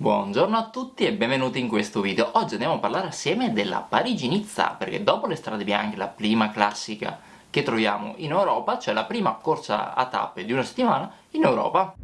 Buongiorno a tutti e benvenuti in questo video. Oggi andiamo a parlare assieme della Parigi-Nizza, perché dopo le strade bianche, la prima classica che troviamo in Europa, c'è la prima corsa a tappe di una settimana in Europa.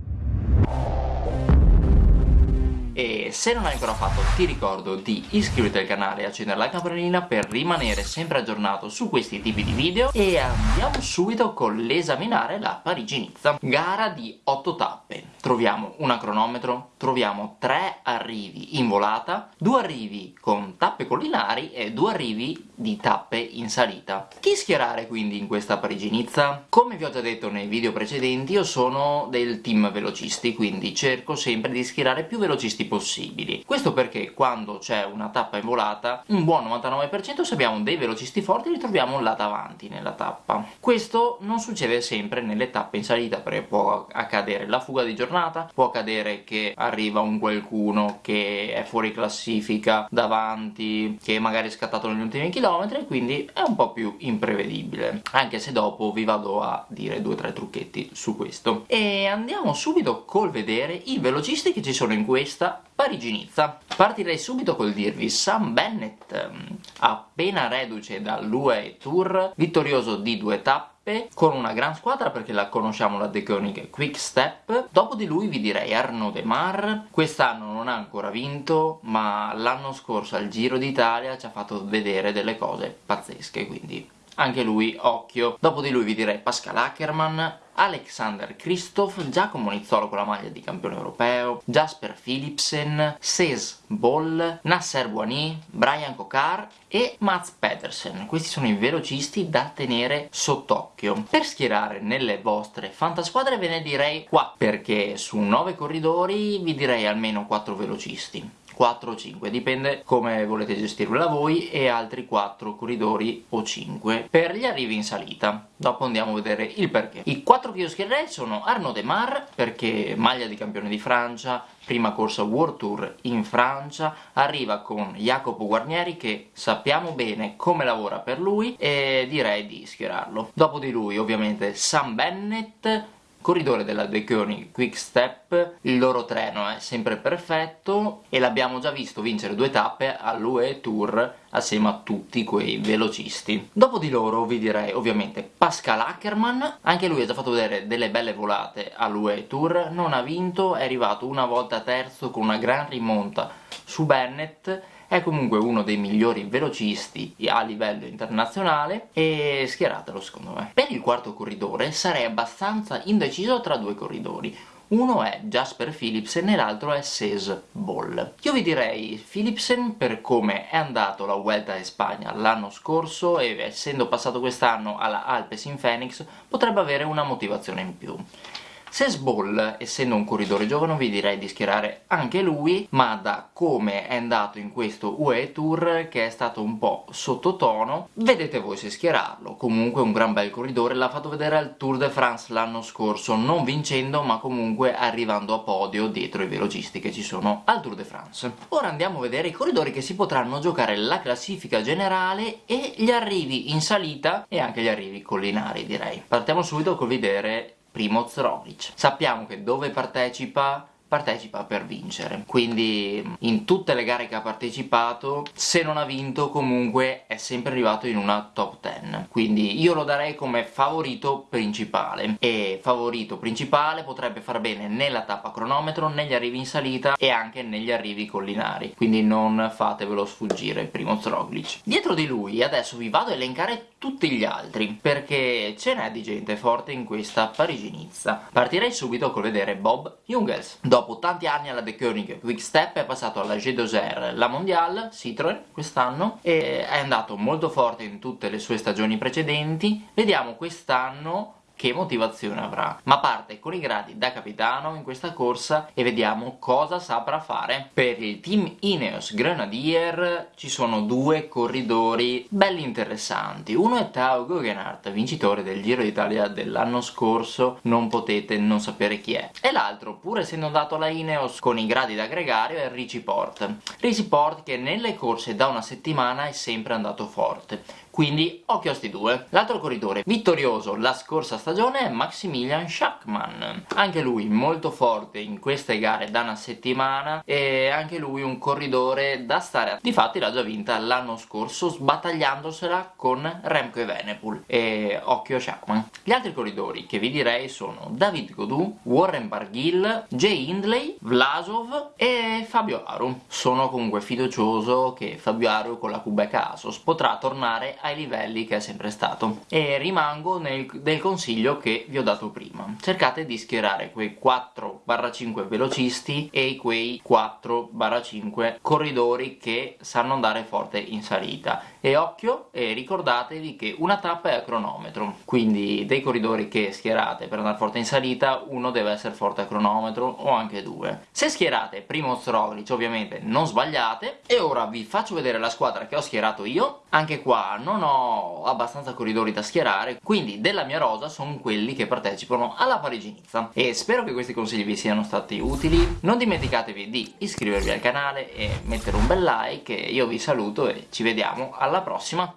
E se non l'hai ancora fatto ti ricordo di iscriverti al canale e accendere la campanellina per rimanere sempre aggiornato su questi tipi di video e andiamo subito con l'esaminare la Parigi-Nizza. Gara di 8 tappe. Troviamo un cronometro, troviamo 3 arrivi in volata, 2 arrivi con tappe collinari e 2 arrivi di tappe in salita. Chi schierare quindi in questa Parigi-Nizza? Come vi ho già detto nei video precedenti io sono del team velocisti, quindi cerco sempre di schierare più velocisti possibili. Questo perché quando c'è una tappa in volata, un buon 99% se abbiamo dei velocisti forti li troviamo là davanti nella tappa. Questo non succede sempre nelle tappe in salita, perché può accadere la fuga di giornata, può accadere che arriva un qualcuno che è fuori classifica davanti, che magari è scattato negli ultimi chilometri, quindi è un po' più imprevedibile, anche se dopo vi vado a dire due o tre trucchetti su questo. E andiamo subito col vedere i velocisti che ci sono in questa Parigi-Nizza. Partirei subito col dirvi Sam Bennett, ehm, appena reduce dall'UE Tour, vittorioso di due tappe, con una gran squadra perché la conosciamo la De Koenig Quick Step. Dopo di lui vi direi Arnaud Demar, quest'anno non ha ancora vinto, ma l'anno scorso al Giro d'Italia ci ha fatto vedere delle cose pazzesche, quindi anche lui occhio. Dopo di lui vi direi Pascal Ackermann, Alexander Kristoff, Giacomo Nizzolo con la maglia di campione europeo, Jasper Philipsen, Cés Boll, Nasser Boigny, Brian Kokar e Mats Pedersen. Questi sono i velocisti da tenere sott'occhio. Per schierare nelle vostre fantasquadre ve ne direi qua, perché su 9 corridori vi direi almeno 4 velocisti. 4 o 5, dipende come volete gestirla voi, e altri 4 corridori o 5 per gli arrivi in salita. Dopo andiamo a vedere il perché. I 4 che io schiererei sono Arnaud Demar, perché maglia di campione di Francia, prima corsa World Tour in Francia, arriva con Jacopo Guarnieri che sappiamo bene come lavora per lui e direi di schierarlo. Dopo di lui ovviamente Sam Bennett, corridore della De Koenig Quick Step, il loro treno è sempre perfetto e l'abbiamo già visto vincere due tappe all'UE Tour assieme a tutti quei velocisti. Dopo di loro vi direi ovviamente Pascal Ackermann, anche lui ha già fatto vedere delle belle volate all'UE Tour, non ha vinto, è arrivato una volta terzo con una gran rimonta su Bennett è comunque uno dei migliori velocisti a livello internazionale e schieratelo secondo me. Per il quarto corridore sarei abbastanza indeciso tra due corridori, uno è Jasper Philipsen e l'altro è Cés Boll. Io vi direi Philipsen per come è andato la Vuelta in Spagna l'anno scorso e essendo passato quest'anno alla Alpes in Phoenix potrebbe avere una motivazione in più. Sesball, essendo un corridore giovane, vi direi di schierare anche lui, ma da come è andato in questo UE Tour, che è stato un po' sottotono, vedete voi se schierarlo. Comunque un gran bel corridore, l'ha fatto vedere al Tour de France l'anno scorso, non vincendo, ma comunque arrivando a podio dietro i velocisti che ci sono al Tour de France. Ora andiamo a vedere i corridori che si potranno giocare la classifica generale e gli arrivi in salita e anche gli arrivi collinari, direi. Partiamo subito col vedere Primoz Roglic. Sappiamo che dove partecipa partecipa per vincere. Quindi in tutte le gare che ha partecipato se non ha vinto comunque è sempre arrivato in una top 10 quindi io lo darei come favorito principale. E favorito principale potrebbe far bene nella tappa cronometro, negli arrivi in salita e anche negli arrivi collinari. Quindi non fatevelo sfuggire Primo Roglic dietro di lui adesso vi vado a elencare tutti gli altri perché ce n'è di gente forte in questa Parigi-Nizza. Partirei subito col vedere Bob Jungels dopo tanti anni alla De Koenig Quick è passato alla G2R, la Mondial, Citroën quest'anno e è andato molto forte in tutte le sue stagioni precedenti. Vediamo quest'anno che motivazione avrà. Ma parte con i gradi da capitano in questa corsa e vediamo cosa saprà fare. Per il team Ineos Grenadier ci sono due corridori belli interessanti. Uno è Tao Guggenhardt vincitore del Giro d'Italia dell'anno scorso. Non potete non sapere chi è. E l'altro pur essendo andato alla Ineos con i gradi da gregario è Richie Port. Richie Port che nelle corse da una settimana è sempre andato forte. Quindi occhio a sti due. L'altro corridore vittorioso la scorsa stagione è Maximilian Schachmann, anche lui molto forte in queste gare da una settimana e anche lui un corridore da stare a... Difatti l'ha già vinta l'anno scorso sbattagliandosela con Remco Evenepoel e occhio a Schachmann. Gli altri corridori che vi direi sono David Godou, Warren Barghil, Jay Hindley, Vlasov e Fabio Aru. Sono comunque fiducioso che Fabio Aru con la Quebec Asos potrà tornare ai livelli che è sempre stato e rimango nel, del consiglio che vi ho dato prima. Cercate di schierare quei 4-5 velocisti e quei 4-5 corridori che sanno andare forte in salita. E occhio e ricordatevi che una tappa è a cronometro quindi dei corridori che schierate per andare forte in salita uno deve essere forte a cronometro o anche due. Se schierate primo Roglic ovviamente non sbagliate. E ora vi faccio vedere la squadra che ho schierato io. Anche qua non ho abbastanza corridori da schierare quindi della mia rosa sono quelli che partecipano alla Parigi-Nizza. E spero che questi consigli vi siano stati utili. Non dimenticatevi di iscrivervi al canale e mettere un bel like io vi saluto e ci vediamo alla prossima